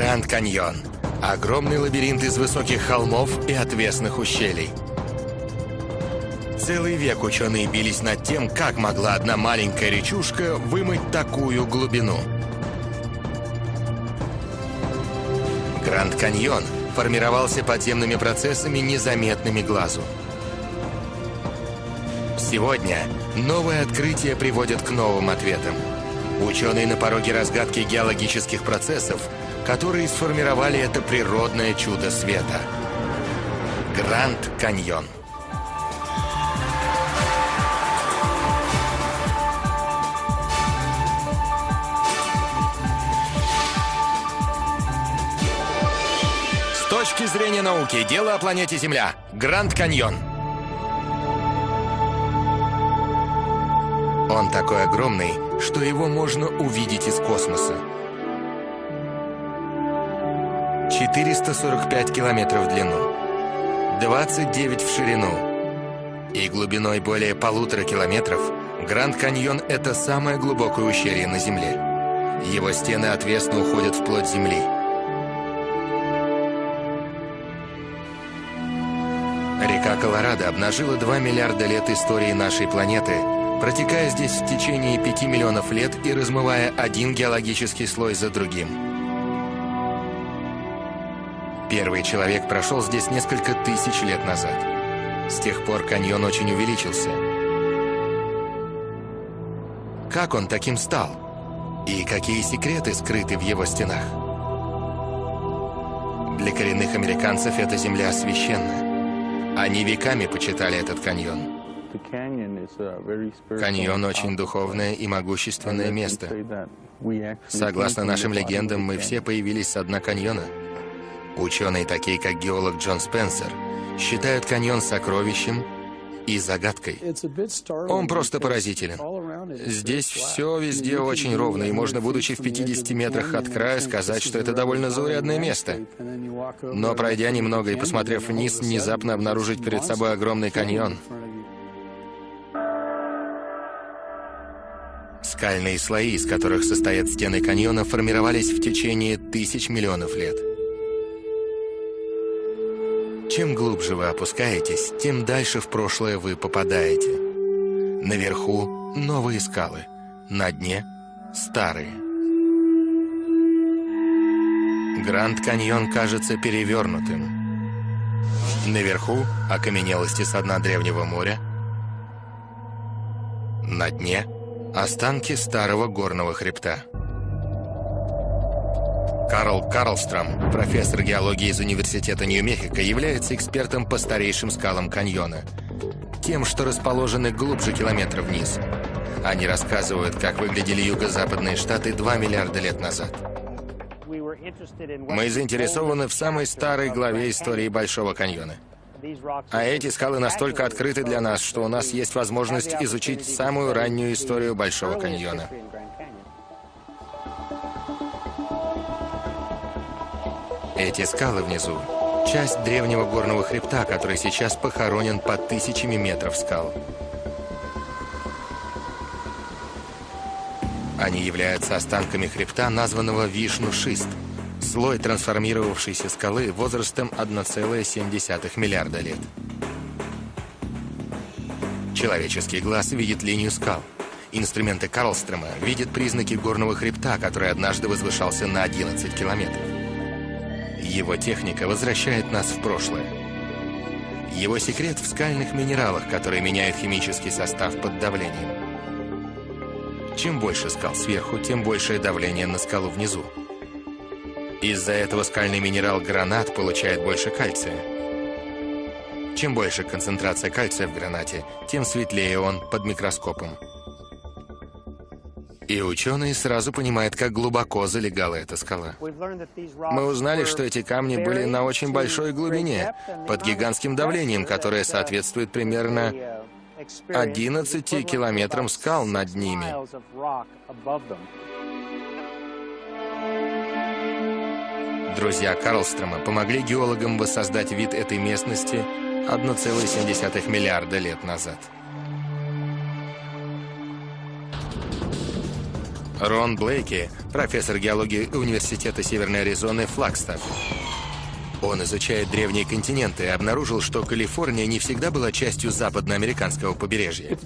Гранд Каньон. Огромный лабиринт из высоких холмов и отвесных ущелий. Целый век ученые бились над тем, как могла одна маленькая речушка вымыть такую глубину. Гранд Каньон формировался подземными процессами, незаметными глазу. Сегодня новые открытия приводят к новым ответам. Ученые на пороге разгадки геологических процессов, которые сформировали это природное чудо света. Гранд Каньон. С точки зрения науки, дело о планете Земля. Гранд Каньон. Он такой огромный, что его можно увидеть из космоса. 445 километров в длину, 29 в ширину и глубиной более полутора километров, Гранд Каньон – это самое глубокое ущелье на Земле. Его стены отвесно уходят вплоть земли. Река Колорадо обнажила 2 миллиарда лет истории нашей планеты, протекая здесь в течение 5 миллионов лет и размывая один геологический слой за другим. Первый человек прошел здесь несколько тысяч лет назад. С тех пор каньон очень увеличился. Как он таким стал? И какие секреты скрыты в его стенах? Для коренных американцев эта земля священна. Они веками почитали этот каньон. Каньон очень духовное и могущественное место. Согласно нашим легендам, мы все появились с дна каньона. Ученые, такие как геолог Джон Спенсер, считают каньон сокровищем и загадкой. Он просто поразителен. Здесь все везде очень ровно, и можно, будучи в 50 метрах от края, сказать, что это довольно заурядное место. Но пройдя немного и посмотрев вниз, внезапно обнаружить перед собой огромный каньон. Скальные слои, из которых состоят стены каньона, формировались в течение тысяч миллионов лет. Чем глубже вы опускаетесь, тем дальше в прошлое вы попадаете. Наверху новые скалы, на дне старые. Гранд Каньон кажется перевернутым. Наверху окаменелости со дна древнего моря, на дне останки старого горного хребта. Карл Карлстром, профессор геологии из Университета Нью-Мехико, является экспертом по старейшим скалам каньона. Тем, что расположены глубже километра вниз. Они рассказывают, как выглядели юго-западные штаты 2 миллиарда лет назад. Мы заинтересованы в самой старой главе истории Большого каньона. А эти скалы настолько открыты для нас, что у нас есть возможность изучить самую раннюю историю Большого каньона. Эти скалы внизу — часть древнего горного хребта, который сейчас похоронен под тысячами метров скал. Они являются останками хребта, названного Вишну-Шист, слой трансформировавшейся скалы возрастом 1,7 миллиарда лет. Человеческий глаз видит линию скал. Инструменты Карлстрема видят признаки горного хребта, который однажды возвышался на 11 километров. Его техника возвращает нас в прошлое. Его секрет в скальных минералах, которые меняют химический состав под давлением. Чем больше скал сверху, тем большее давление на скалу внизу. Из-за этого скальный минерал гранат получает больше кальция. Чем больше концентрация кальция в гранате, тем светлее он под микроскопом. И ученые сразу понимают, как глубоко залегала эта скала. Мы узнали, что эти камни были на очень большой глубине, под гигантским давлением, которое соответствует примерно 11 километрам скал над ними. Друзья Карлстрома помогли геологам воссоздать вид этой местности 1,7 миллиарда лет назад. Рон Блейки, профессор геологии Университета Северной Аризоны Флагстаф. Он изучает древние континенты и обнаружил, что Калифорния не всегда была частью западноамериканского побережья.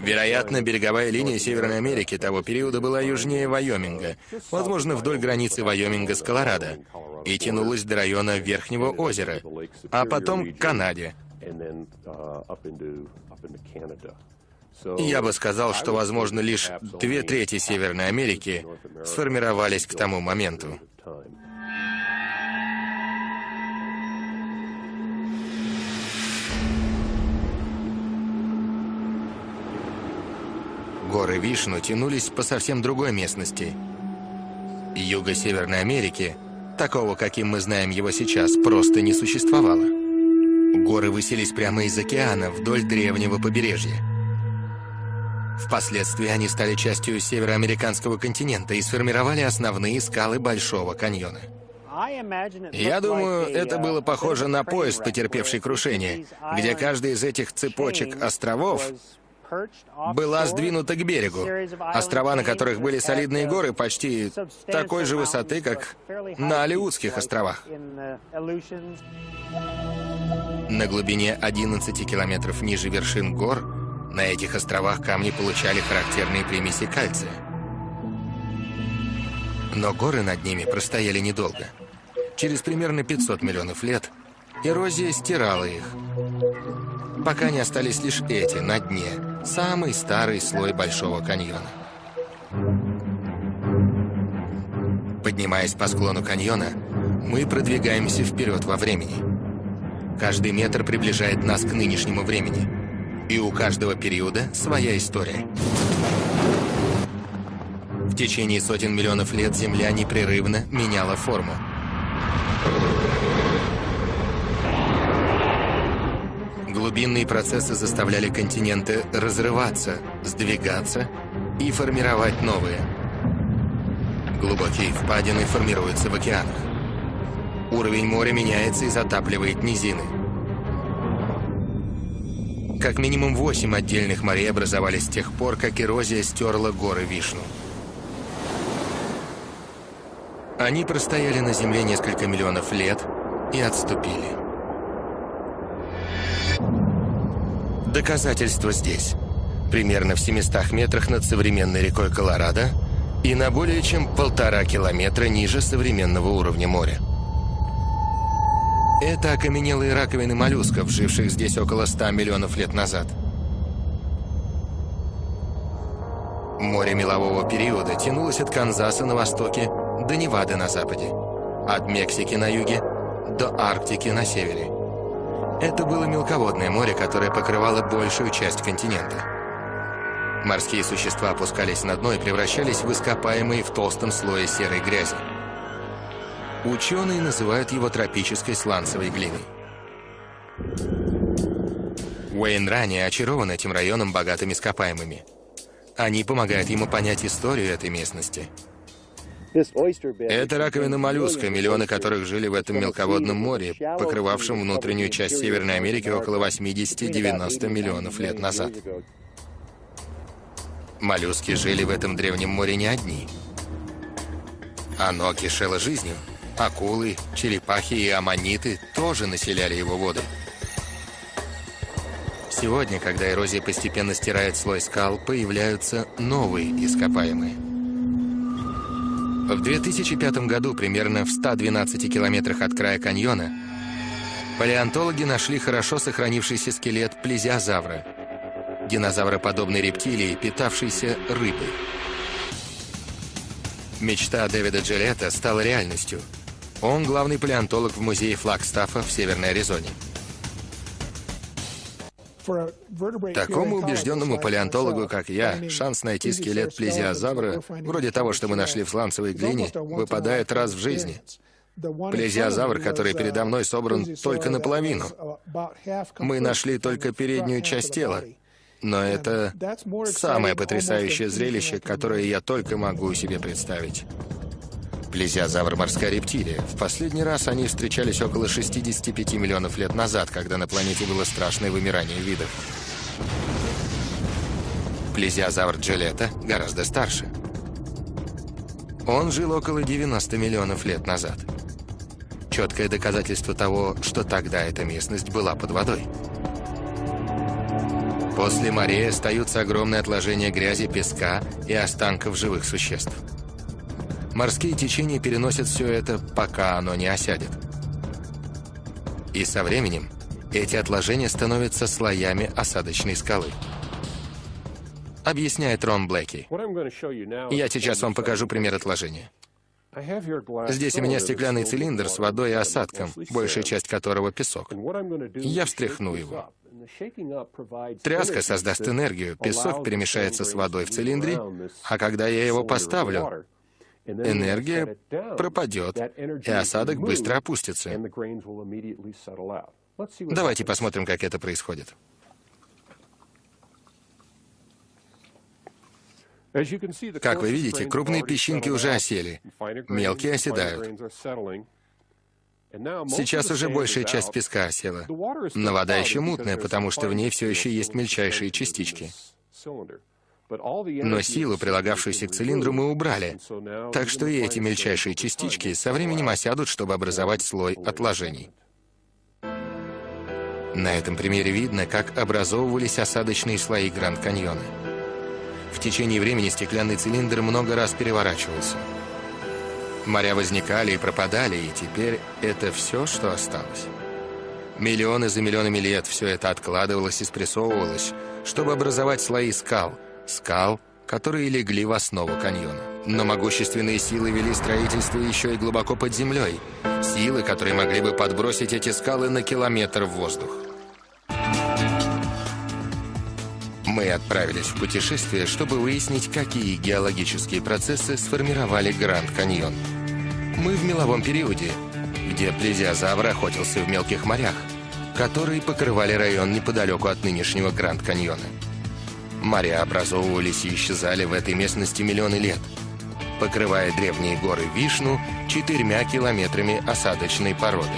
Вероятно, береговая линия Северной Америки того периода была южнее Вайоминга, возможно, вдоль границы Вайоминга с Колорадо, и тянулась до района Верхнего озера, а потом к Канаде. Я бы сказал, что, возможно, лишь две трети Северной Америки сформировались к тому моменту. Горы Вишну тянулись по совсем другой местности. Юго-Северной Америки, такого, каким мы знаем его сейчас, просто не существовало. Горы высились прямо из океана вдоль древнего побережья. Впоследствии они стали частью североамериканского континента и сформировали основные скалы Большого каньона. Я думаю, это было похоже на поезд, потерпевший крушение, где каждый из этих цепочек островов была сдвинута к берегу. Острова, на которых были солидные горы, почти такой же высоты, как на Алиутских островах. На глубине 11 километров ниже вершин гор на этих островах камни получали характерные примеси кальция. Но горы над ними простояли недолго. Через примерно 500 миллионов лет эрозия стирала их пока не остались лишь эти на дне, самый старый слой Большого каньона. Поднимаясь по склону каньона, мы продвигаемся вперед во времени. Каждый метр приближает нас к нынешнему времени. И у каждого периода своя история. В течение сотен миллионов лет Земля непрерывно меняла форму. Глубинные процессы заставляли континенты разрываться, сдвигаться и формировать новые. Глубокие впадины формируются в океанах. Уровень моря меняется и затапливает низины. Как минимум восемь отдельных морей образовались с тех пор, как эрозия стерла горы Вишну. Они простояли на Земле несколько миллионов лет и отступили. Доказательство здесь. Примерно в 700 метрах над современной рекой Колорадо и на более чем полтора километра ниже современного уровня моря. Это окаменелые раковины моллюсков, живших здесь около 100 миллионов лет назад. Море мелового периода тянулось от Канзаса на востоке до Невады на западе, от Мексики на юге до Арктики на севере. Это было мелководное море, которое покрывало большую часть континента. Морские существа опускались на дно и превращались в ископаемые в толстом слое серой грязи. Ученые называют его тропической сланцевой глиной. Уэйн ранее очарован этим районом богатыми ископаемыми. Они помогают ему понять историю этой местности – это раковина моллюска, миллионы которых жили в этом мелководном море, покрывавшем внутреннюю часть Северной Америки около 80-90 миллионов лет назад. Моллюски жили в этом древнем море не одни. Оно кишело жизнью. Акулы, черепахи и аммониты тоже населяли его воды. Сегодня, когда эрозия постепенно стирает слой скал, появляются новые ископаемые. В 2005 году, примерно в 112 километрах от края каньона, палеонтологи нашли хорошо сохранившийся скелет плезиозавра, динозавроподобной рептилии, питавшейся рыбой. Мечта Дэвида Джилета стала реальностью. Он главный палеонтолог в музее Флагстафа в Северной Аризоне. Такому убежденному палеонтологу, как я, шанс найти скелет плезиозавра, вроде того, что мы нашли в сланцевой глине, выпадает раз в жизни. Плезиозавр, который передо мной собран только наполовину. Мы нашли только переднюю часть тела. Но это самое потрясающее зрелище, которое я только могу себе представить. Плезиозавр – морская рептилия. В последний раз они встречались около 65 миллионов лет назад, когда на планете было страшное вымирание видов. Плезиозавр Джелета гораздо старше. Он жил около 90 миллионов лет назад. Четкое доказательство того, что тогда эта местность была под водой. После морей остаются огромные отложения грязи, песка и останков живых существ. Морские течения переносят все это, пока оно не осядет. И со временем эти отложения становятся слоями осадочной скалы. Объясняет Рон Блэки. Я сейчас вам покажу пример отложения. Здесь у меня стеклянный цилиндр с водой и осадком, большая часть которого песок. Я встряхну его. Тряска создаст энергию, песок перемешается с водой в цилиндре, а когда я его поставлю, энергия пропадет, и осадок быстро опустится. Давайте посмотрим, как это происходит. Как вы видите, крупные песчинки уже осели, мелкие оседают. Сейчас уже большая часть песка осела, но вода еще мутная, потому что в ней все еще есть мельчайшие частички. Но силу, прилагавшуюся к цилиндру, мы убрали, так что и эти мельчайшие частички со временем осядут, чтобы образовать слой отложений. На этом примере видно, как образовывались осадочные слои Гранд-Каньона. В течение времени стеклянный цилиндр много раз переворачивался. Моря возникали и пропадали, и теперь это все, что осталось. Миллионы за миллионами лет все это откладывалось и спрессовывалось, чтобы образовать слои скал. Скал, которые легли в основу каньона. Но могущественные силы вели строительство еще и глубоко под землей. Силы, которые могли бы подбросить эти скалы на километр в воздух. Мы отправились в путешествие, чтобы выяснить, какие геологические процессы сформировали Гранд Каньон. Мы в меловом периоде, где плезиозавр охотился в мелких морях, которые покрывали район неподалеку от нынешнего Гранд Каньона. Моря образовывались и исчезали в этой местности миллионы лет, покрывая древние горы Вишну четырьмя километрами осадочной породы.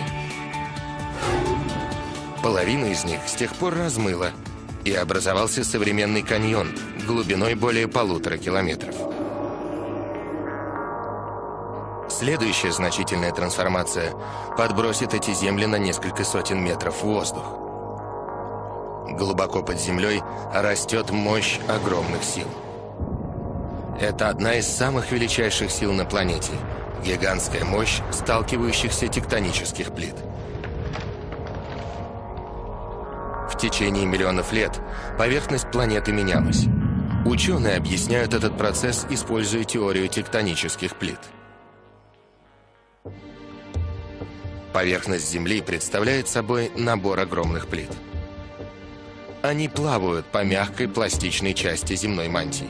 Половина из них с тех пор размыла, и образовался современный каньон глубиной более полутора километров. Следующая значительная трансформация подбросит эти земли на несколько сотен метров в воздух. Глубоко под землей растет мощь огромных сил. Это одна из самых величайших сил на планете – гигантская мощь сталкивающихся тектонических плит. В течение миллионов лет поверхность планеты менялась. Ученые объясняют этот процесс, используя теорию тектонических плит. Поверхность Земли представляет собой набор огромных плит. Они плавают по мягкой пластичной части земной мантии.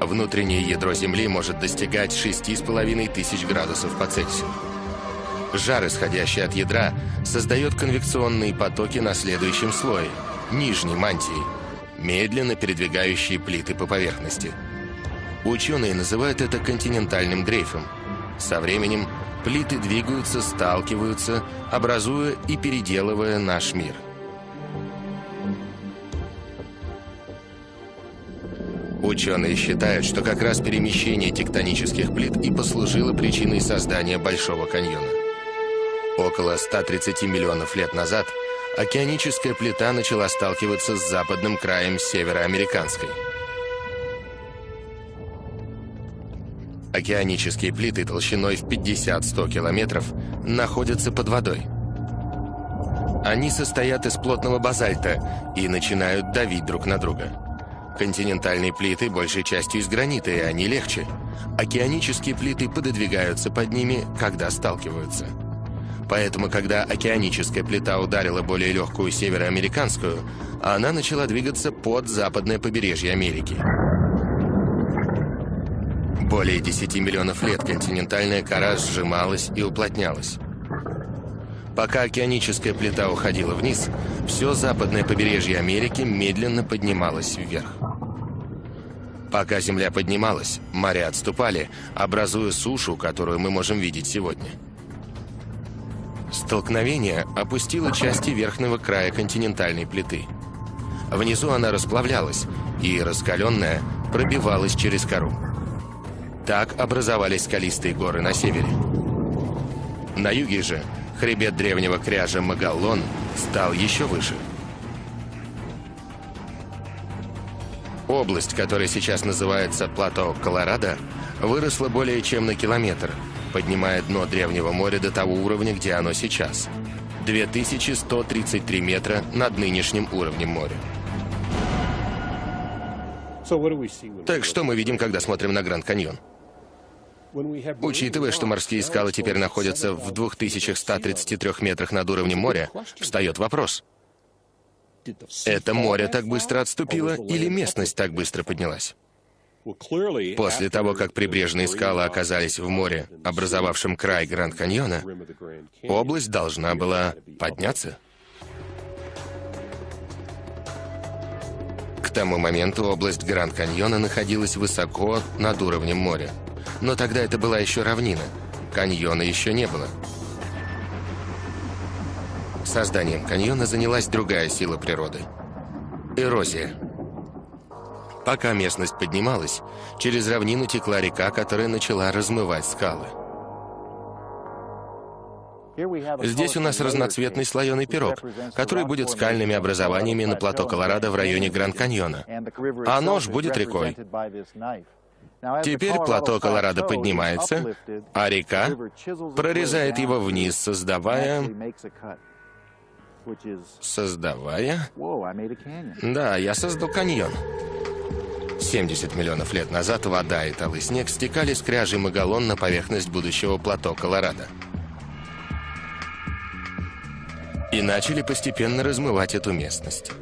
Внутреннее ядро Земли может достигать 6,5 тысяч градусов по Цельсию. Жар, исходящий от ядра, создает конвекционные потоки на следующем слое, нижней мантии, медленно передвигающие плиты по поверхности. Ученые называют это континентальным дрейфом. Со временем плиты двигаются, сталкиваются, образуя и переделывая наш мир. Ученые считают, что как раз перемещение тектонических плит и послужило причиной создания Большого каньона. Около 130 миллионов лет назад океаническая плита начала сталкиваться с западным краем североамериканской. Океанические плиты толщиной в 50-100 километров находятся под водой. Они состоят из плотного базальта и начинают давить друг на друга. Континентальные плиты большей частью из гранита, и они легче. Океанические плиты пододвигаются под ними, когда сталкиваются. Поэтому, когда океаническая плита ударила более легкую североамериканскую, она начала двигаться под западное побережье Америки. Более 10 миллионов лет континентальная кора сжималась и уплотнялась. Пока океаническая плита уходила вниз, все западное побережье Америки медленно поднималось вверх. Пока Земля поднималась, моря отступали, образуя сушу, которую мы можем видеть сегодня. Столкновение опустило части верхнего края континентальной плиты. Внизу она расплавлялась, и раскаленная пробивалась через кору. Так образовались скалистые горы на севере. На юге же хребет древнего кряжа Магаллон стал еще выше. Область, которая сейчас называется плато Колорадо, выросла более чем на километр, поднимая дно древнего моря до того уровня, где оно сейчас. 2133 метра над нынешним уровнем моря. Так что мы видим, когда смотрим на Гранд Каньон? Учитывая, что морские скалы теперь находятся в 2133 метрах над уровнем моря, встает вопрос. Это море так быстро отступило или местность так быстро поднялась? После того, как прибрежные скалы оказались в море, образовавшем край Гранд-Каньона, область должна была подняться. К тому моменту область Гранд-Каньона находилась высоко над уровнем моря. Но тогда это была еще равнина. Каньона еще не было. Созданием каньона занялась другая сила природы – эрозия. Пока местность поднималась, через равнину текла река, которая начала размывать скалы. Здесь у нас разноцветный слоеный пирог, который будет скальными образованиями на плато Колорадо в районе Гранд-Каньона. А нож будет рекой. Теперь плато Колорадо поднимается, а река прорезает его вниз, создавая... Создавая... Да, я создал каньон. 70 миллионов лет назад вода и талый снег стекали с кряжей Магалон на поверхность будущего плато Колорадо. И начали постепенно размывать эту местность.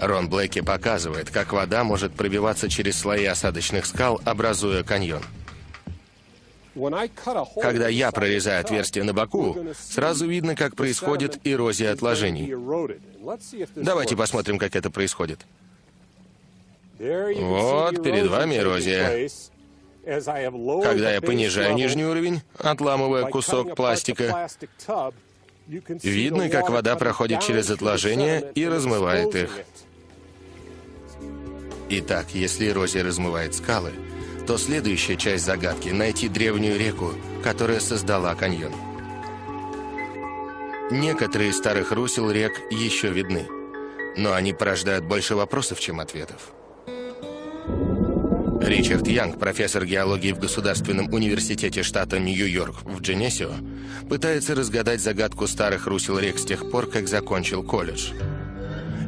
Рон Блэки показывает, как вода может пробиваться через слои осадочных скал, образуя каньон. Когда я прорезаю отверстие на боку, сразу видно, как происходит эрозия отложений. Давайте посмотрим, как это происходит. Вот перед вами эрозия. Когда я понижаю нижний уровень, отламывая кусок пластика, видно, как вода проходит через отложения и размывает их. Итак, если эрозия размывает скалы, то следующая часть загадки — найти древнюю реку, которая создала каньон. Некоторые из старых русел рек еще видны, но они порождают больше вопросов, чем ответов. Ричард Янг, профессор геологии в Государственном университете штата Нью-Йорк в Дженесио, пытается разгадать загадку старых русел рек с тех пор, как закончил колледж.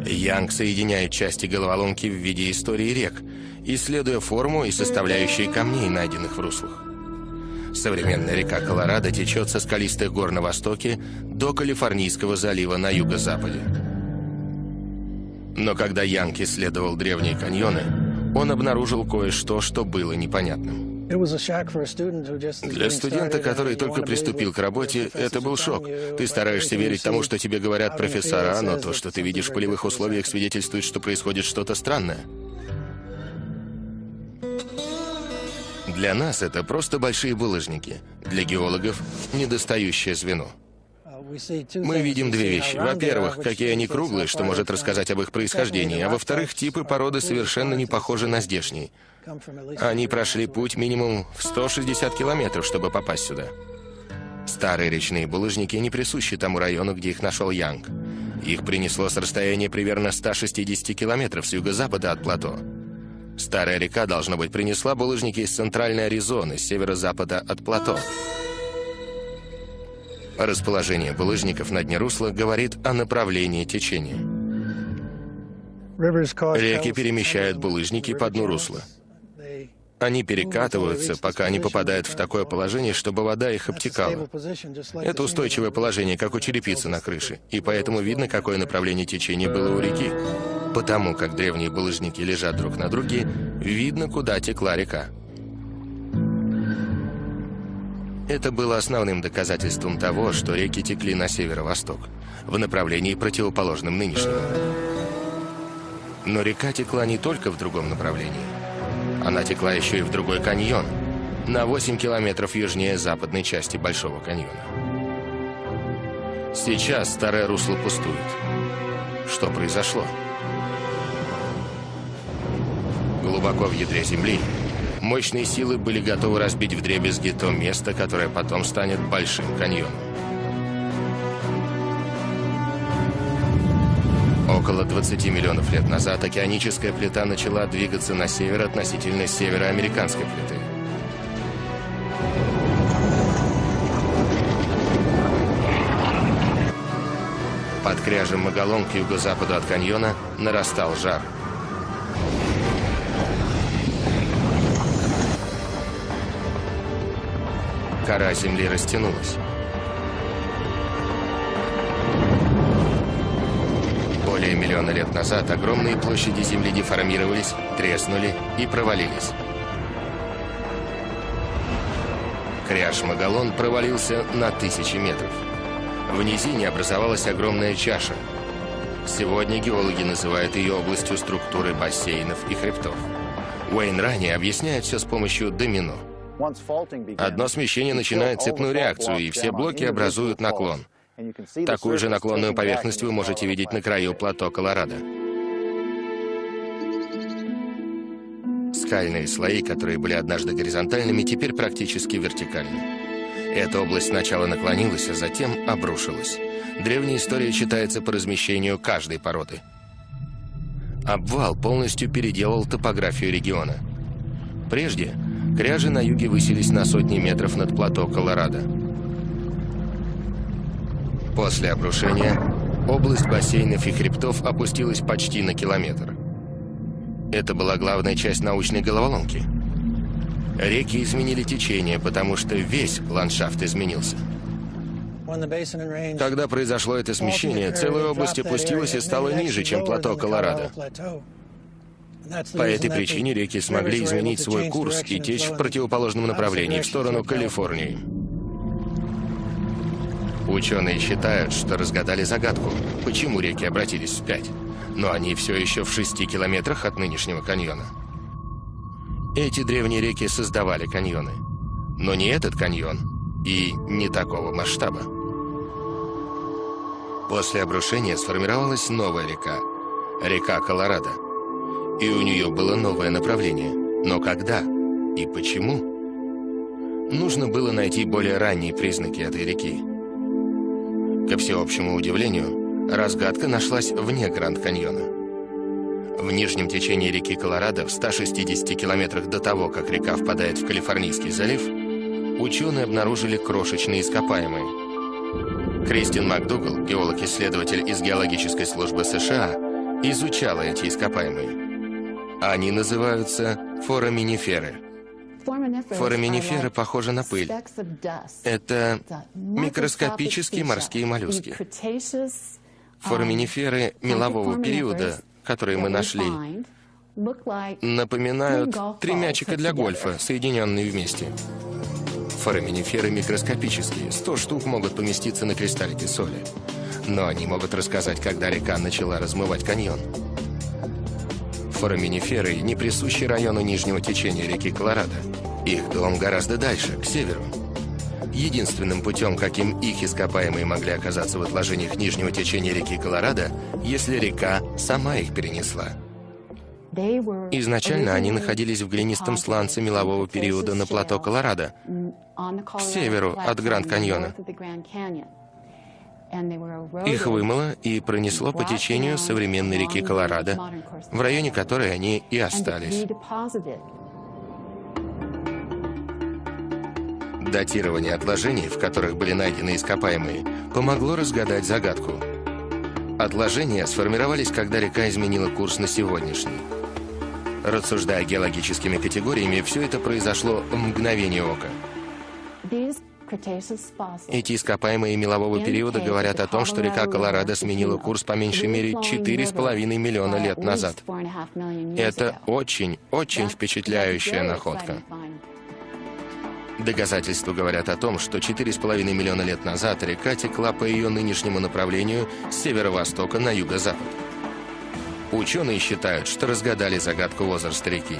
Янг соединяет части головоломки в виде истории рек, исследуя форму и составляющие камней, найденных в руслах. Современная река Колорадо течет со скалистых гор на востоке до Калифорнийского залива на юго-западе. Но когда Янг исследовал древние каньоны, он обнаружил кое-что, что было непонятным. Для студента, который только приступил к работе, это был шок. Ты стараешься верить тому, что тебе говорят профессора, но то, что ты видишь в полевых условиях, свидетельствует, что происходит что-то странное. Для нас это просто большие булыжники. Для геологов – недостающее звено. Мы видим две вещи. Во-первых, какие они круглые, что может рассказать об их происхождении, а во-вторых, типы породы совершенно не похожи на здешние. Они прошли путь минимум в 160 километров, чтобы попасть сюда. Старые речные булыжники не присущи тому району, где их нашел Янг. Их принесло с расстояния примерно 160 километров с юго-запада от плато. Старая река, должно быть, принесла булыжники из центральной Аризоны, с северо-запада от плато. Расположение булыжников на дне русла говорит о направлении течения. Реки перемещают булыжники по дну русла. Они перекатываются, пока не попадают в такое положение, чтобы вода их обтекала. Это устойчивое положение, как у черепицы на крыше, и поэтому видно, какое направление течения было у реки. Потому как древние булыжники лежат друг на друге, видно, куда текла река. Это было основным доказательством того, что реки текли на северо-восток, в направлении противоположном нынешнему. Но река текла не только в другом направлении. Она текла еще и в другой каньон, на 8 километров южнее западной части Большого каньона. Сейчас старое русло пустует. Что произошло? Глубоко в ядре Земли Мощные силы были готовы разбить вдребезги то место, которое потом станет Большим каньоном. Около 20 миллионов лет назад океаническая плита начала двигаться на север относительно североамериканской плиты. Под кряжем Магалон к юго-западу от каньона нарастал жар. Кора земли растянулась. Более миллиона лет назад огромные площади Земли деформировались, треснули и провалились. Кряж Магалон провалился на тысячи метров. В низине образовалась огромная чаша. Сегодня геологи называют ее областью структуры бассейнов и хребтов. Уэйн ранее объясняет все с помощью домино. Одно смещение начинает цепную реакцию, и все блоки образуют наклон. Такую же наклонную поверхность вы можете видеть на краю плато Колорадо. Скальные слои, которые были однажды горизонтальными, теперь практически вертикальны. Эта область сначала наклонилась, а затем обрушилась. Древняя история читается по размещению каждой породы. Обвал полностью переделал топографию региона. Прежде кряжи на юге высились на сотни метров над плато Колорадо. После обрушения область бассейнов и хребтов опустилась почти на километр. Это была главная часть научной головоломки. Реки изменили течение, потому что весь ландшафт изменился. Когда произошло это смещение, целая область опустилась и стала ниже, чем плато Колорадо. По этой причине реки смогли изменить свой курс и течь в противоположном направлении, в сторону Калифорнии. Ученые считают, что разгадали загадку, почему реки обратились вспять. Но они все еще в шести километрах от нынешнего каньона. Эти древние реки создавали каньоны. Но не этот каньон и не такого масштаба. После обрушения сформировалась новая река, река Колорадо. И у нее было новое направление. Но когда и почему? Нужно было найти более ранние признаки этой реки. Ко всеобщему удивлению, разгадка нашлась вне Гранд-Каньона. В нижнем течении реки Колорадо, в 160 километрах до того, как река впадает в Калифорнийский залив, ученые обнаружили крошечные ископаемые. Кристин МакДугал, геолог-исследователь из геологической службы США, изучала эти ископаемые. Они называются фораминиферы – Фораминиферы похожи на пыль. Это микроскопические морские моллюски. Фораминиферы мелового периода, которые мы нашли, напоминают три мячика для гольфа, соединенные вместе. Фораминиферы микроскопические, 100 штук могут поместиться на кристаллике соли. Но они могут рассказать, когда река начала размывать каньон. Фораминиферы не присущи району нижнего течения реки Колорадо. Их дом гораздо дальше, к северу. Единственным путем, каким их ископаемые могли оказаться в отложениях нижнего течения реки Колорадо, если река сама их перенесла. Изначально они находились в глинистом сланце мелового периода на плато Колорадо, к северу от Гранд-Каньона. Их вымыло и пронесло по течению современной реки Колорадо, в районе которой они и остались. Датирование отложений, в которых были найдены ископаемые, помогло разгадать загадку. Отложения сформировались, когда река изменила курс на сегодняшний. Рассуждая геологическими категориями, все это произошло в мгновение ока. Эти ископаемые мелового периода говорят о том, что река Колорадо сменила курс по меньшей мере 4,5 миллиона лет назад. Это очень-очень впечатляющая находка. Доказательства говорят о том, что 4,5 миллиона лет назад река текла по ее нынешнему направлению с северо-востока на юго-запад. Ученые считают, что разгадали загадку возраста реки.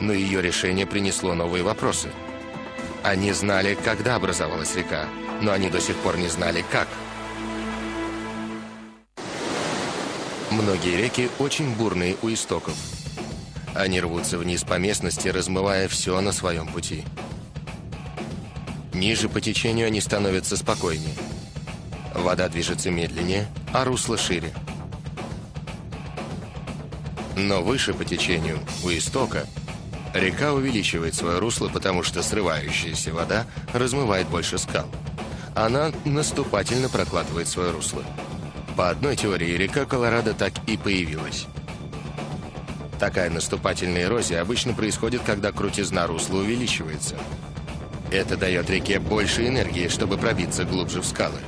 Но ее решение принесло новые вопросы – они знали, когда образовалась река, но они до сих пор не знали, как. Многие реки очень бурные у истоков. Они рвутся вниз по местности, размывая все на своем пути. Ниже по течению они становятся спокойнее. Вода движется медленнее, а русло шире. Но выше по течению, у истока, река увеличивает свое русло, потому что срывающаяся вода размывает больше скал. Она наступательно прокладывает свое русло. По одной теории, река Колорадо так и появилась. Такая наступательная эрозия обычно происходит, когда крутизна русла увеличивается. Это дает реке больше энергии, чтобы пробиться глубже в скалы.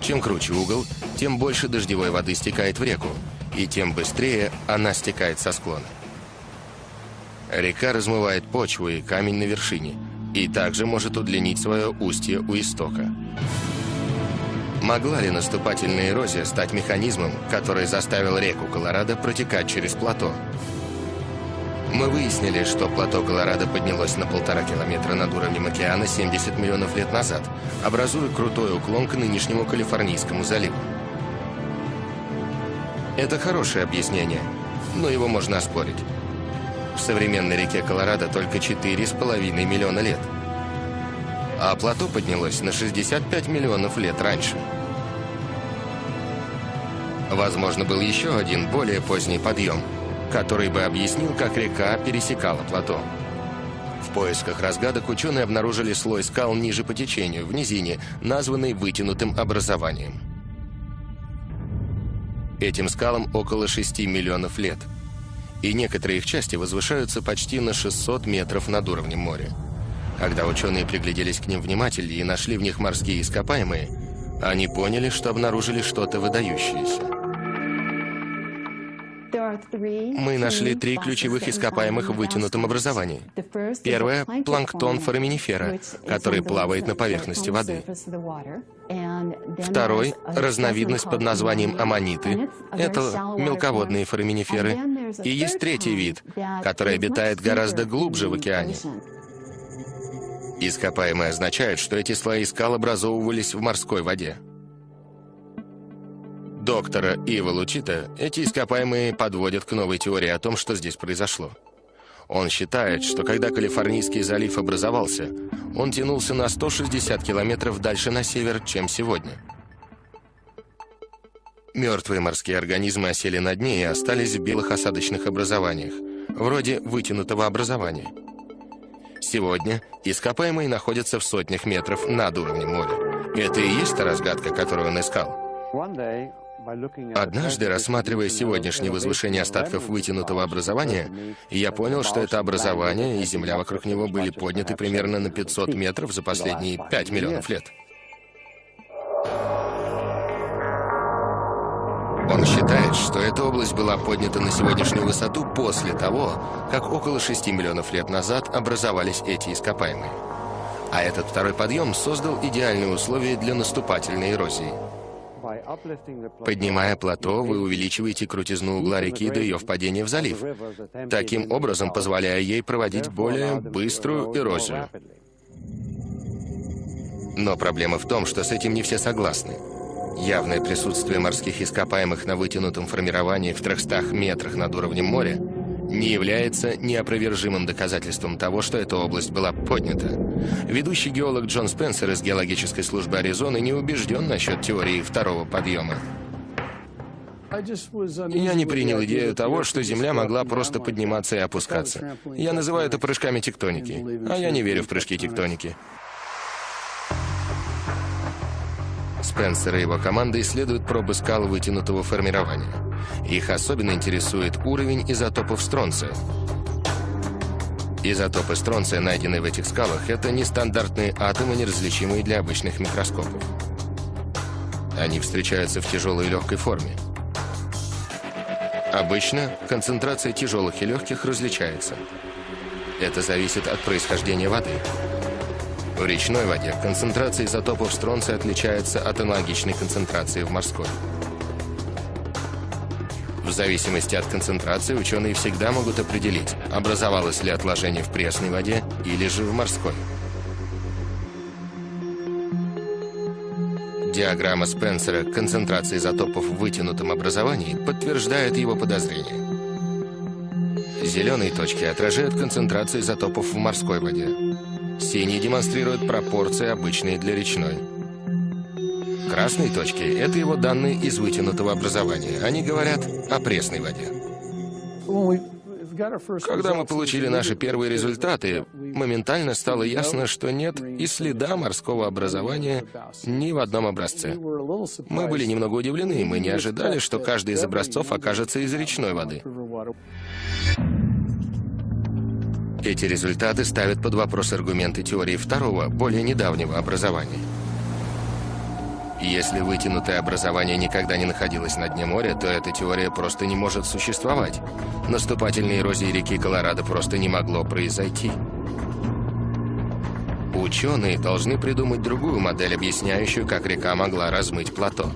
Чем круче угол, тем больше дождевой воды стекает в реку, и тем быстрее она стекает со склона. Река размывает почву и камень на вершине, и также может удлинить свое устье у истока. Могла ли наступательная эрозия стать механизмом, который заставил реку Колорадо протекать через плато? Мы выяснили, что плато Колорадо поднялось на полтора километра над уровнем океана 70 миллионов лет назад, образуя крутой уклон к нынешнему Калифорнийскому заливу. Это хорошее объяснение, но его можно оспорить. В современной реке Колорадо только 4,5 миллиона лет. А плато поднялось на 65 миллионов лет раньше. Возможно, был еще один более поздний подъем – который бы объяснил, как река пересекала плато. В поисках разгадок ученые обнаружили слой скал ниже по течению, в низине, названный вытянутым образованием. Этим скалам около 6 миллионов лет. И некоторые их части возвышаются почти на 600 метров над уровнем моря. Когда ученые пригляделись к ним внимательнее и нашли в них морские ископаемые, они поняли, что обнаружили что-то выдающееся. Мы нашли три ключевых ископаемых в вытянутом образовании. Первое – планктон фораминифера, который плавает на поверхности воды. Второй – разновидность под названием аммониты. Это мелководные фораминиферы. И есть третий вид, который обитает гораздо глубже в океане. Ископаемые означают, что эти слои скал образовывались в морской воде доктора Ива Лучита эти ископаемые подводят к новой теории о том, что здесь произошло. Он считает, что когда Калифорнийский залив образовался, он тянулся на 160 километров дальше на север, чем сегодня. Мертвые морские организмы осели на дне и остались в белых осадочных образованиях, вроде вытянутого образования. Сегодня ископаемые находятся в сотнях метров над уровнем моря. Это и есть та разгадка, которую он искал. Однажды, рассматривая сегодняшнее возвышение остатков вытянутого образования, я понял, что это образование и земля вокруг него были подняты примерно на 500 метров за последние 5 миллионов лет. Он считает, что эта область была поднята на сегодняшнюю высоту после того, как около 6 миллионов лет назад образовались эти ископаемые. А этот второй подъем создал идеальные условия для наступательной эрозии. Поднимая плато, вы увеличиваете крутизну угла реки до ее впадения в залив, таким образом позволяя ей проводить более быструю эрозию. Но проблема в том, что с этим не все согласны. Явное присутствие морских ископаемых на вытянутом формировании в 300 метрах над уровнем моря не является неопровержимым доказательством того, что эта область была поднята. Ведущий геолог Джон Спенсер из геологической службы Аризоны не убежден насчет теории второго подъема. Я не принял идею того, что Земля могла просто подниматься и опускаться. Я называю это прыжками тектоники, а я не верю в прыжки тектоники. Спенсер и его команда исследуют пробы скал вытянутого формирования. Их особенно интересует уровень изотопов стронция. Изотопы стронция, найденные в этих скалах, это нестандартные атомы, неразличимые для обычных микроскопов. Они встречаются в тяжелой и легкой форме. Обычно концентрация тяжелых и легких различается. Это зависит от происхождения воды. В речной воде концентрация изотопов стронция отличается от аналогичной концентрации в морской. В зависимости от концентрации ученые всегда могут определить, образовалось ли отложение в пресной воде или же в морской. Диаграмма Спенсера концентрации изотопов в вытянутом образовании подтверждает его подозрение. Зеленые точки отражают концентрацию изотопов в морской воде. Синие демонстрируют пропорции, обычные для речной. Красные точки – это его данные из вытянутого образования. Они говорят о пресной воде. Когда мы получили наши первые результаты, моментально стало ясно, что нет и следа морского образования ни в одном образце. Мы были немного удивлены, мы не ожидали, что каждый из образцов окажется из речной воды. Эти результаты ставят под вопрос аргументы теории второго, более недавнего образования. Если вытянутое образование никогда не находилось на дне моря, то эта теория просто не может существовать. Наступательной эрозии реки Колорадо просто не могло произойти. Ученые должны придумать другую модель, объясняющую, как река могла размыть плато.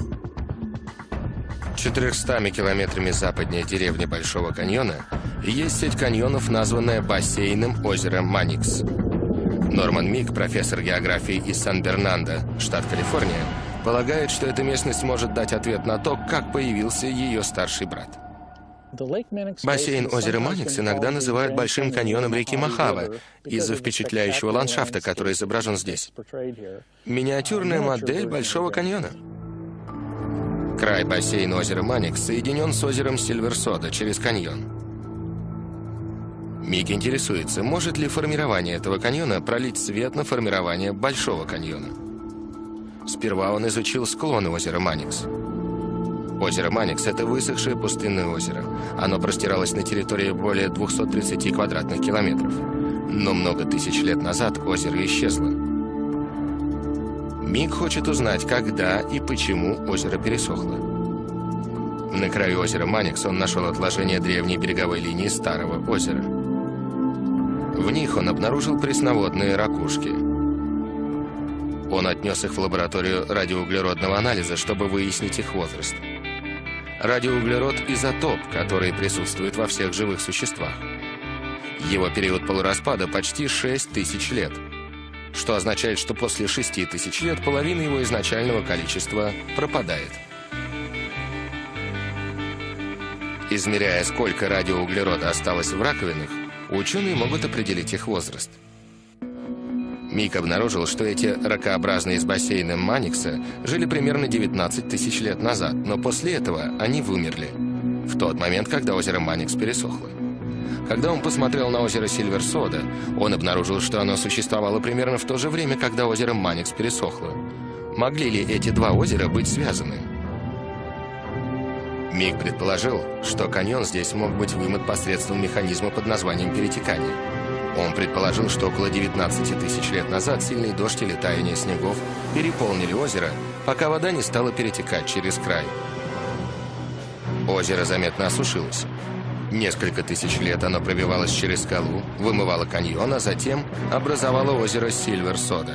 400 километрами западнее деревни Большого каньона есть сеть каньонов, названная бассейном озера Маникс. Норман Мик, профессор географии из Сан-Бернандо, штат Калифорния, Полагает, что эта местность может дать ответ на то, как появился ее старший брат. Бассейн озера Маникс иногда называют Большим каньоном реки Махава из-за впечатляющего ландшафта, который изображен здесь. Миниатюрная модель Большого каньона. Край бассейна озера Маникс соединен с озером Сильверсода через каньон. Мик интересуется, может ли формирование этого каньона пролить свет на формирование Большого каньона. Сперва он изучил склоны озера Маникс. Озеро Маникс – это высохшее пустынное озеро. Оно простиралось на территории более 230 квадратных километров. Но много тысяч лет назад озеро исчезло. Мик хочет узнать, когда и почему озеро пересохло. На краю озера Маникс он нашел отложение древней береговой линии Старого озера. В них он обнаружил пресноводные ракушки – он отнес их в лабораторию радиоуглеродного анализа, чтобы выяснить их возраст. Радиоуглерод – изотоп, который присутствует во всех живых существах. Его период полураспада почти 6 тысяч лет, что означает, что после 6 тысяч лет половина его изначального количества пропадает. Измеряя, сколько радиоуглерода осталось в раковинах, ученые могут определить их возраст – Мик обнаружил, что эти ракообразные с бассейном Маникса жили примерно 19 тысяч лет назад, но после этого они вымерли. В тот момент, когда озеро Маникс пересохло. Когда он посмотрел на озеро Сильверсода, он обнаружил, что оно существовало примерно в то же время, когда озеро Маникс пересохло. Могли ли эти два озера быть связаны? Мик предположил, что каньон здесь мог быть вымыт посредством механизма под названием перетекания. Он предположил, что около 19 тысяч лет назад сильный дождь или таяние снегов переполнили озеро, пока вода не стала перетекать через край. Озеро заметно осушилось. Несколько тысяч лет оно пробивалось через скалу, вымывало каньон, а затем образовало озеро Сильвер-Сода.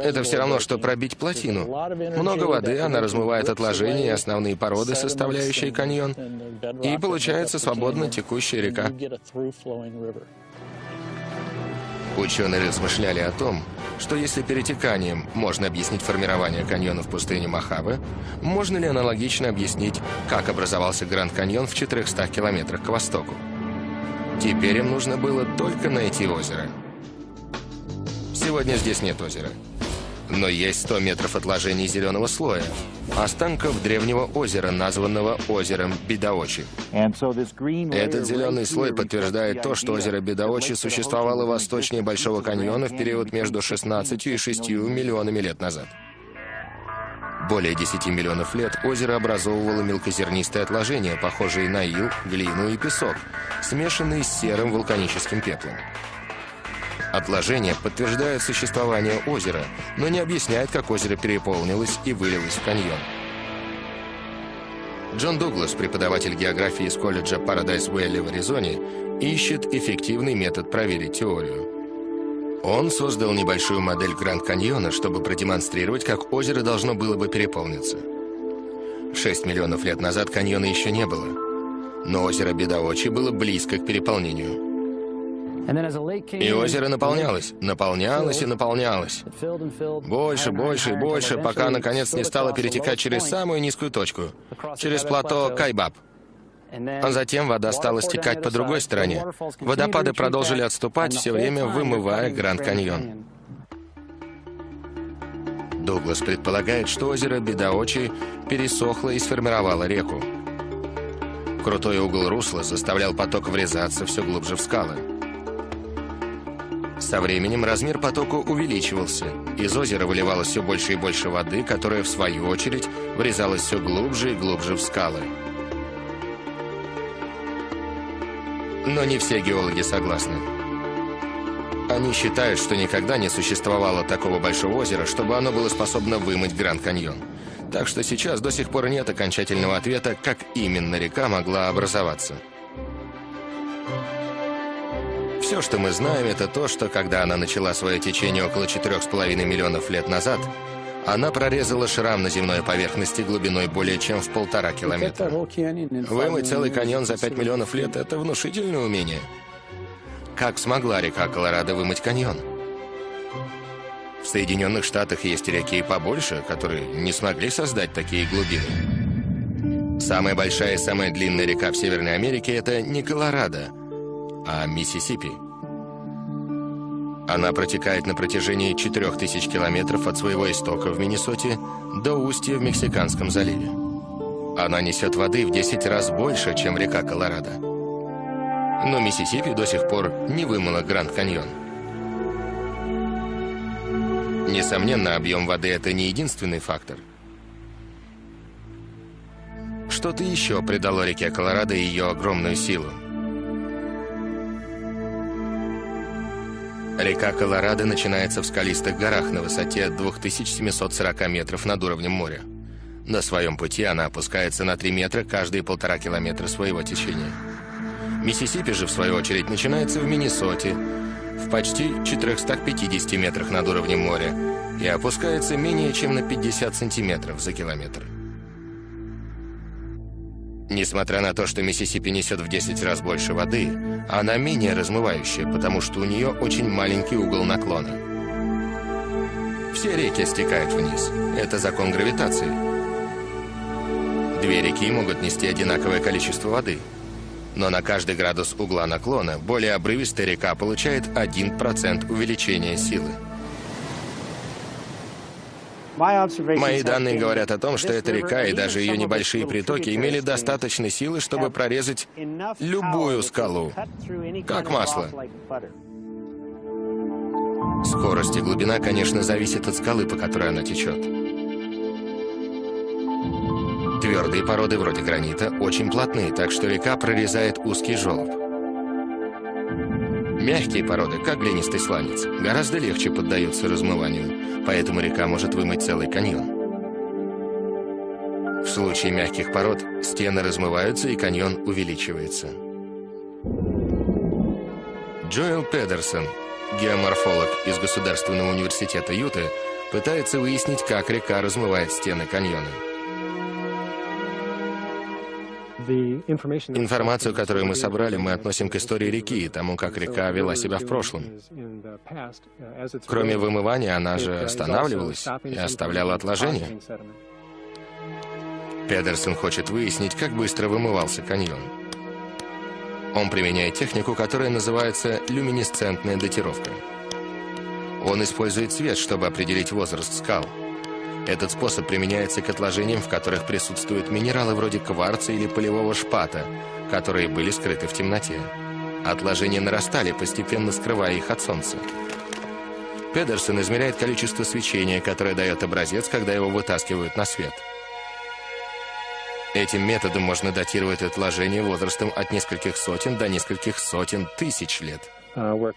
Это все равно, что пробить плотину. Много воды, она размывает отложения и основные породы, составляющие каньон, и получается свободно текущая река. Ученые размышляли о том, что если перетеканием можно объяснить формирование каньона в пустыне Мохаве, можно ли аналогично объяснить, как образовался Гранд Каньон в 400 километрах к востоку. Теперь им нужно было только найти озеро. Сегодня здесь нет озера. Но есть 100 метров отложений зеленого слоя, останков древнего озера, названного озером Бедаочи. Этот зеленый слой подтверждает то, что озеро Бедаочи существовало восточнее Большого каньона в период между 16 и 6 миллионами лет назад. Более 10 миллионов лет озеро образовывало мелкозернистые отложения, похожие на ил, глину и песок, смешанные с серым вулканическим пеплом. Отложения подтверждают существование озера, но не объясняют, как озеро переполнилось и вылилось в каньон. Джон Дуглас, преподаватель географии из колледжа Парадайз Уэлли в Аризоне, ищет эффективный метод проверить теорию. Он создал небольшую модель Гранд Каньона, чтобы продемонстрировать, как озеро должно было бы переполниться. Шесть миллионов лет назад каньона еще не было, но озеро Бедаочи было близко к переполнению. И озеро наполнялось, наполнялось и наполнялось. Больше, больше и больше, пока наконец не стало перетекать через самую низкую точку, через плато Кайбаб. А затем вода стала стекать по другой стороне. Водопады продолжили отступать, все время вымывая Гранд Каньон. Дуглас предполагает, что озеро Бедаочи пересохло и сформировало реку. Крутой угол русла заставлял поток врезаться все глубже в скалы. Со временем размер потока увеличивался. Из озера выливалось все больше и больше воды, которая, в свою очередь, врезалась все глубже и глубже в скалы. Но не все геологи согласны. Они считают, что никогда не существовало такого большого озера, чтобы оно было способно вымыть Гранд Каньон. Так что сейчас до сих пор нет окончательного ответа, как именно река могла образоваться. Все, что мы знаем, это то, что когда она начала свое течение около 4,5 миллионов лет назад, она прорезала шрам на земной поверхности глубиной более чем в полтора километра. Вымыть целый каньон за 5 миллионов лет – это внушительное умение. Как смогла река Колорадо вымыть каньон? В Соединенных Штатах есть реки и побольше, которые не смогли создать такие глубины. Самая большая и самая длинная река в Северной Америке – это не Колорадо, а Миссисипи. Она протекает на протяжении 4000 километров от своего истока в Миннесоте до устья в Мексиканском заливе. Она несет воды в 10 раз больше, чем река Колорадо. Но Миссисипи до сих пор не вымыла Гранд Каньон. Несомненно, объем воды – это не единственный фактор. Что-то еще придало реке Колорадо ее огромную силу. Река Колорадо начинается в скалистых горах на высоте 2740 метров над уровнем моря. На своем пути она опускается на 3 метра каждые полтора километра своего течения. Миссисипи же, в свою очередь, начинается в Миннесоте, в почти 450 метрах над уровнем моря и опускается менее чем на 50 сантиметров за километр. Несмотря на то, что Миссисипи несет в 10 раз больше воды, она менее размывающая, потому что у нее очень маленький угол наклона. Все реки стекают вниз. Это закон гравитации. Две реки могут нести одинаковое количество воды. Но на каждый градус угла наклона более обрывистая река получает 1% увеличения силы. Мои данные говорят о том, что эта река и даже ее небольшие притоки имели достаточной силы, чтобы прорезать любую скалу, как масло. Скорость и глубина, конечно, зависят от скалы, по которой она течет. Твердые породы вроде гранита очень плотные, так что река прорезает узкий желоб. Мягкие породы, как глинистый сланец, гораздо легче поддаются размыванию, поэтому река может вымыть целый каньон. В случае мягких пород стены размываются и каньон увеличивается. Джоэл Педерсон, геоморфолог из Государственного университета Юты, пытается выяснить, как река размывает стены каньона. Информацию, которую мы собрали, мы относим к истории реки и тому, как река вела себя в прошлом. Кроме вымывания, она же останавливалась и оставляла отложения. Педерсон хочет выяснить, как быстро вымывался каньон. Он применяет технику, которая называется люминесцентная датировка. Он использует свет, чтобы определить возраст скал. Этот способ применяется к отложениям, в которых присутствуют минералы вроде кварца или полевого шпата, которые были скрыты в темноте. Отложения нарастали, постепенно скрывая их от солнца. Педерсон измеряет количество свечения, которое дает образец, когда его вытаскивают на свет. Этим методом можно датировать отложения возрастом от нескольких сотен до нескольких сотен тысяч лет. Uh,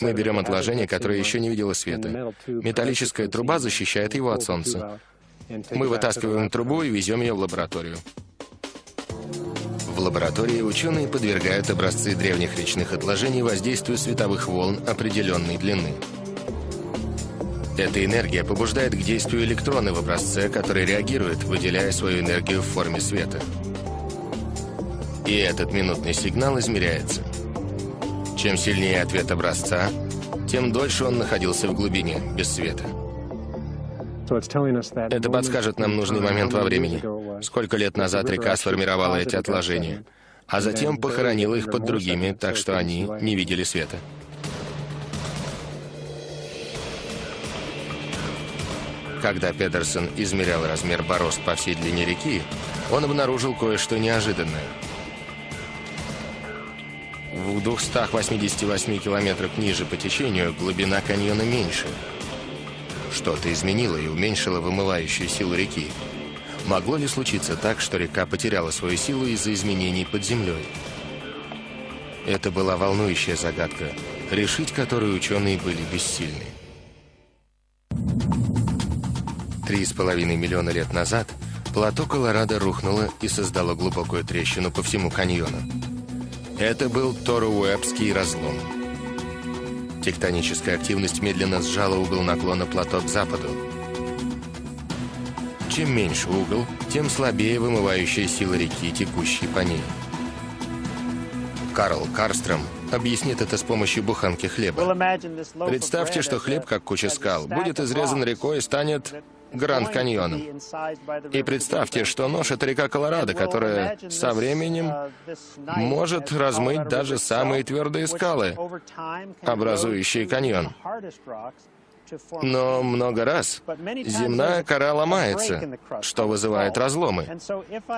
Мы берем отложение, которое еще не видело света. Металлическая труба защищает его от солнца. Мы вытаскиваем трубу и везем ее в лабораторию. В лаборатории ученые подвергают образцы древних речных отложений воздействию световых волн определенной длины. Эта энергия побуждает к действию электроны в образце, которые реагируют, выделяя свою энергию в форме света. И этот минутный сигнал измеряется. Чем сильнее ответ образца, тем дольше он находился в глубине, без света. Это подскажет нам нужный момент во времени. Сколько лет назад река сформировала эти отложения. а затем похоронил их под другими, так что они не видели света. Когда Педерсон измерял размер борозд по всей длине реки, он обнаружил кое-что неожиданное. В 288 километрах ниже по течению глубина каньона меньше. Что-то изменило и уменьшило вымывающую силу реки. Могло ли случиться так, что река потеряла свою силу из-за изменений под землей? Это была волнующая загадка, решить которую ученые были бессильны. Три с половиной миллиона лет назад плато Колорадо рухнуло и создало глубокую трещину по всему каньону. Это был Торуэбский разлом. Тектоническая активность медленно сжала угол наклона плато к западу. Чем меньше угол, тем слабее вымывающая сила реки, текущей по ней. Карл Карстром объяснит это с помощью буханки хлеба. Представьте, что хлеб, как куча скал, будет изрезан рекой и станет Гранд Каньоном. И представьте, что нож — это река Колорадо, которая со временем может размыть даже самые твердые скалы, образующие каньон. Но много раз земная кора ломается, что вызывает разломы.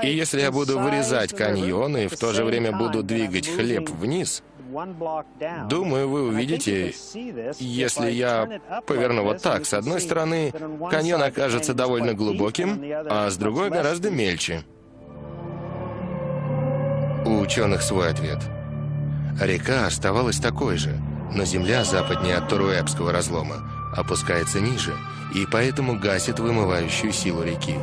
И если я буду вырезать каньоны и в то же время буду двигать хлеб вниз, Думаю, вы увидите, если я поверну вот так. С одной стороны, каньон окажется довольно глубоким, а с другой гораздо мельче. У ученых свой ответ. Река оставалась такой же, но земля западнее от Торуэбского разлома опускается ниже, и поэтому гасит вымывающую силу реки.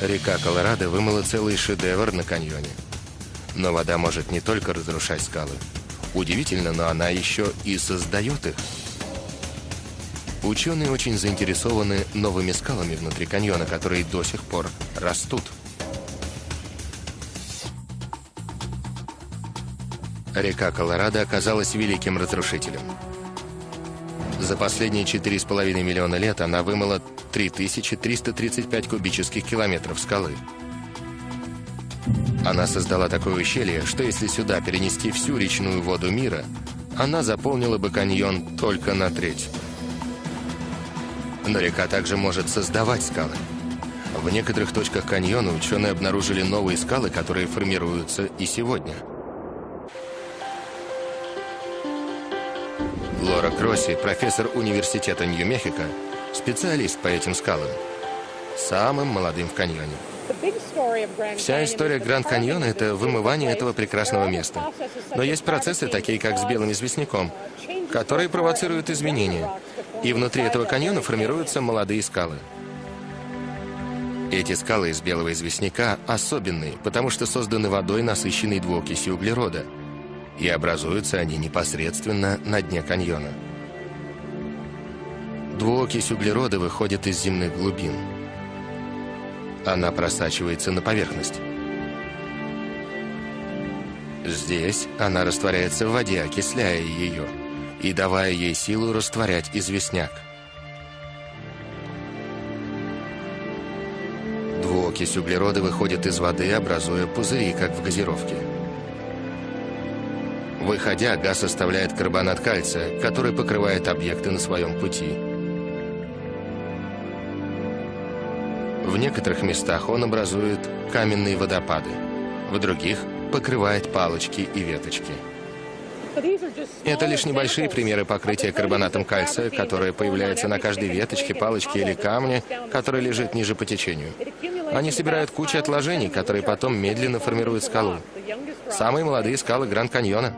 Река Колорадо вымыла целый шедевр на каньоне. Но вода может не только разрушать скалы. Удивительно, но она еще и создает их. Ученые очень заинтересованы новыми скалами внутри каньона, которые до сих пор растут. Река Колорадо оказалась великим разрушителем. За последние 4,5 миллиона лет она вымыла 3335 кубических километров скалы. Она создала такое ущелье, что если сюда перенести всю речную воду мира, она заполнила бы каньон только на треть. Но река также может создавать скалы. В некоторых точках каньона ученые обнаружили новые скалы, которые формируются и сегодня. Лора Кросси, профессор университета Нью-Мехико, специалист по этим скалам, самым молодым в каньоне. Вся история Гранд Каньона — это вымывание этого прекрасного места. Но есть процессы, такие как с белым известняком, которые провоцируют изменения. И внутри этого каньона формируются молодые скалы. Эти скалы из белого известняка особенные, потому что созданы водой, насыщенной двуокисью углерода. И образуются они непосредственно на дне каньона. Двуокись углерода выходит из земных глубин. Она просачивается на поверхность. Здесь она растворяется в воде, окисляя ее и давая ей силу растворять известняк. Двуокись углерода выходит из воды, образуя пузыри, как в газировке. Выходя, газ оставляет карбонат кальция, который покрывает объекты на своем пути. Некоторых местах он образует каменные водопады, в других покрывает палочки и веточки. Это лишь небольшие примеры покрытия карбонатом кальция, которое появляется на каждой веточке, палочке или камне, который лежит ниже по течению. Они собирают кучу отложений, которые потом медленно формируют скалу. Самые молодые скалы Гранд-Каньона.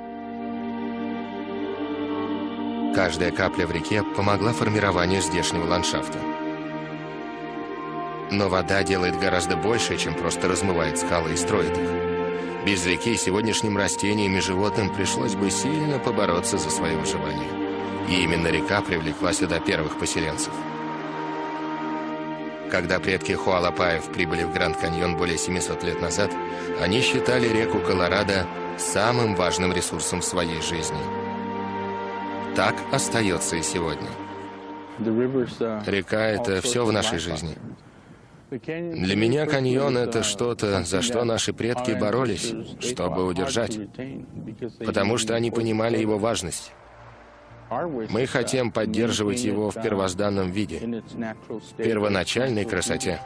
Каждая капля в реке помогла формированию здешнего ландшафта. Но вода делает гораздо больше, чем просто размывает скалы и строит их. Без реки сегодняшним растениям и животным пришлось бы сильно побороться за свое выживание. И именно река привлекла сюда первых поселенцев. Когда предки Хуалапаев прибыли в Гранд-Каньон более 700 лет назад, они считали реку Колорадо самым важным ресурсом в своей жизни. Так остается и сегодня. Река — это все в нашей жизни. Для меня каньон — это что-то, за что наши предки боролись, чтобы удержать, потому что они понимали его важность. Мы хотим поддерживать его в первозданном виде, первоначальной красоте.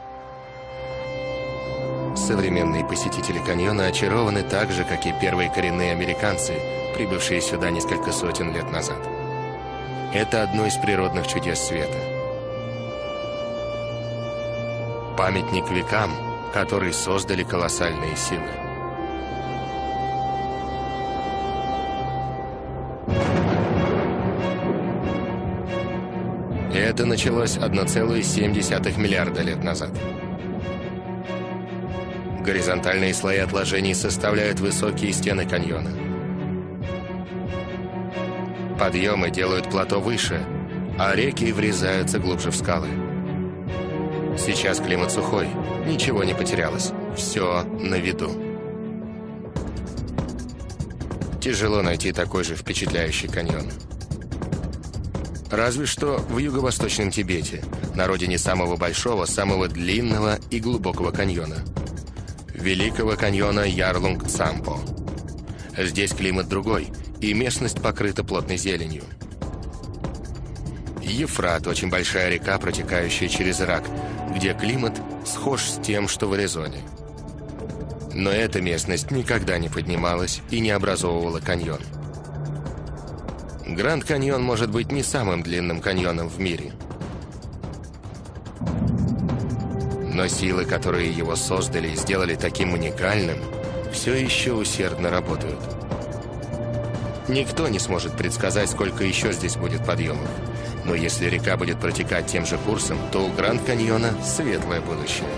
Современные посетители каньона очарованы так же, как и первые коренные американцы, прибывшие сюда несколько сотен лет назад. Это одно из природных чудес света. Памятник векам, который создали колоссальные силы. Это началось 1,7 миллиарда лет назад. Горизонтальные слои отложений составляют высокие стены каньона. Подъемы делают плато выше, а реки врезаются глубже в скалы. Сейчас климат сухой, ничего не потерялось, все на виду. Тяжело найти такой же впечатляющий каньон. Разве что в юго-восточном Тибете, на родине самого большого, самого длинного и глубокого каньона – Великого каньона Ярлунг-Цампо. Здесь климат другой, и местность покрыта плотной зеленью. Ефрат – очень большая река, протекающая через Ирак, где климат схож с тем, что в Аризоне. Но эта местность никогда не поднималась и не образовывала каньон. Гранд Каньон может быть не самым длинным каньоном в мире – Но силы, которые его создали и сделали таким уникальным, все еще усердно работают. Никто не сможет предсказать, сколько еще здесь будет подъемов. Но если река будет протекать тем же курсом, то у Гранд-Каньона светлое будущее.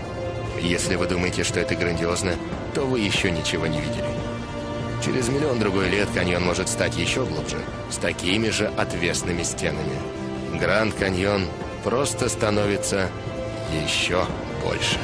Если вы думаете, что это грандиозно, то вы еще ничего не видели. Через миллион-другой лет каньон может стать еще глубже, с такими же отвесными стенами. Гранд-Каньон просто становится еще больше.